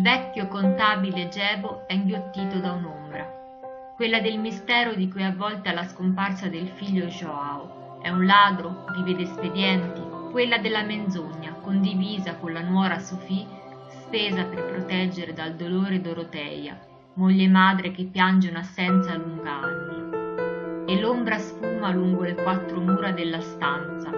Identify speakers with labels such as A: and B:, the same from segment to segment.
A: vecchio contabile Gebo è inghiottito da un'ombra, quella del mistero di cui avvolta la scomparsa del figlio Joao. È un ladro, vive d'espedienti, quella della menzogna, condivisa con la nuora Sofì, spesa per proteggere dal dolore Doroteia, moglie madre che piange un'assenza lunga anni. E l'ombra sfuma lungo le quattro mura della stanza,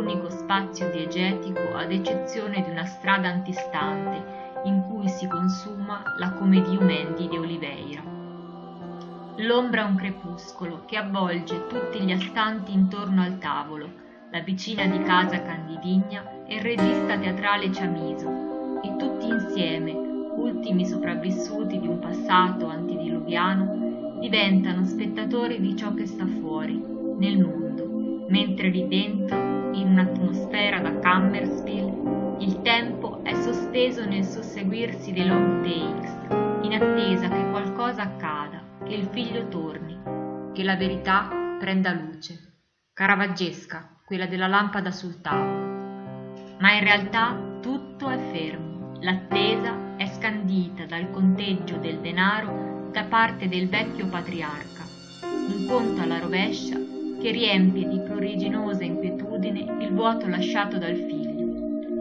A: unico spazio diegetico ad eccezione di una strada antistante in cui si consuma la Comedium Mendi di Oliveira. L'ombra è un crepuscolo che avvolge tutti gli astanti intorno al tavolo, la vicina di casa Candidigna e il regista teatrale Ciamiso, e tutti insieme, ultimi sopravvissuti di un passato antidiluviano, diventano spettatori di ciò che sta fuori, nel mondo, mentre lì dentro, in un'atmosfera da Cammersville, il tempo è sospeso nel susseguirsi dei long takes, in attesa che qualcosa accada, che il figlio torni, che la verità prenda luce. Caravaggesca, quella della lampada sul tavolo. Ma in realtà tutto è fermo, l'attesa è scandita dal conteggio del denaro da parte del vecchio patriarca, un conto alla rovescia che riempie di pruriginosa inquietudine il vuoto lasciato dal figlio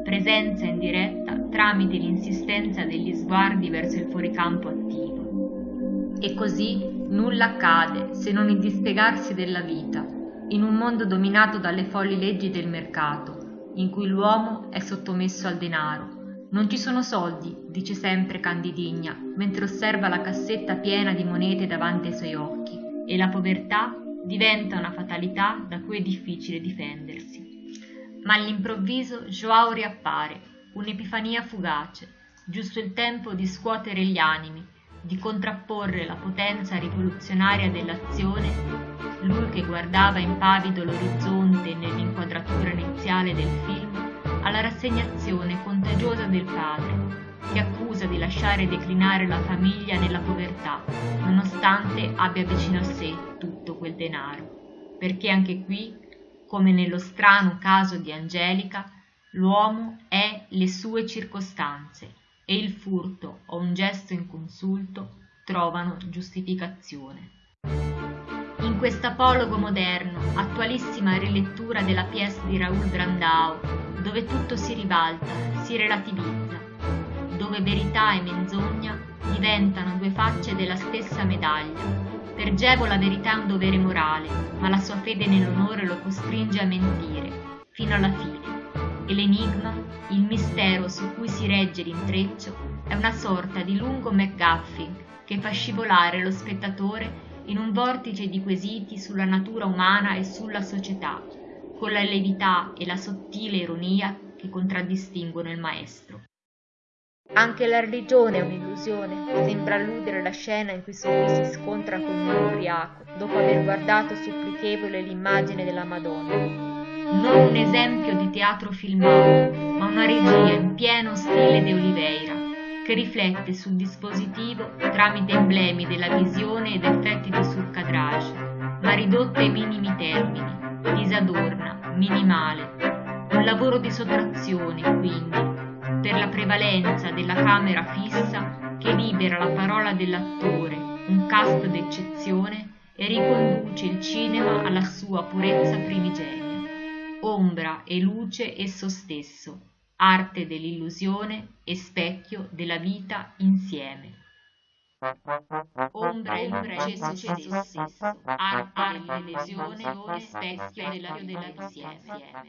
A: presenza in diretta tramite l'insistenza degli sguardi verso il fuoricampo attivo. E così nulla accade se non il dispiegarsi della vita, in un mondo dominato dalle folli leggi del mercato, in cui l'uomo è sottomesso al denaro. Non ci sono soldi, dice sempre Candidigna, mentre osserva la cassetta piena di monete davanti ai suoi occhi, e la povertà diventa una fatalità da cui è difficile difendersi. Ma all'improvviso Joao riappare, un'epifania fugace, giusto il tempo di scuotere gli animi, di contrapporre la potenza rivoluzionaria dell'azione, lui che guardava impavido l'orizzonte nell'inquadratura iniziale del film, alla rassegnazione contagiosa del padre, che accusa di lasciare declinare la famiglia nella povertà, nonostante abbia vicino a sé tutto quel denaro, perché anche qui come nello strano caso di Angelica, l'uomo è le sue circostanze e il furto o un gesto inconsulto trovano giustificazione. In quest'apologo moderno, attualissima rilettura della pièce di Raoul Brandau, dove tutto si ribalta, si relativizza, dove verità e menzogna diventano due facce della stessa medaglia, per Gevo la verità è un dovere morale, ma la sua fede nell'onore lo costringe a mentire, fino alla fine. E l'enigma, il mistero su cui si regge l'intreccio, è una sorta di lungo McGuffin che fa scivolare lo spettatore in un vortice di quesiti sulla natura umana e sulla società, con la levità e la sottile ironia che contraddistinguono il maestro. Anche la religione è un'illusione, sembra alludere la scena in cui Sofì si scontra con un ubriaco, dopo aver guardato supplichevole l'immagine della Madonna. Non un esempio di teatro filmato, ma una regia in pieno stile di Oliveira, che riflette sul dispositivo tramite emblemi della visione ed effetti di surcadrage, ma ridotta ai minimi termini, disadorna, minimale. Un lavoro di sottrazione, quindi, per la prevalenza della camera fissa che libera la parola dell'attore, un cast d'eccezione, e riconduce il cinema alla sua purezza primigenia. Ombra e luce esso stesso, arte dell'illusione e specchio della vita insieme. Ombra e luce esso stesso, arte dell'illusione e specchio della vita insieme.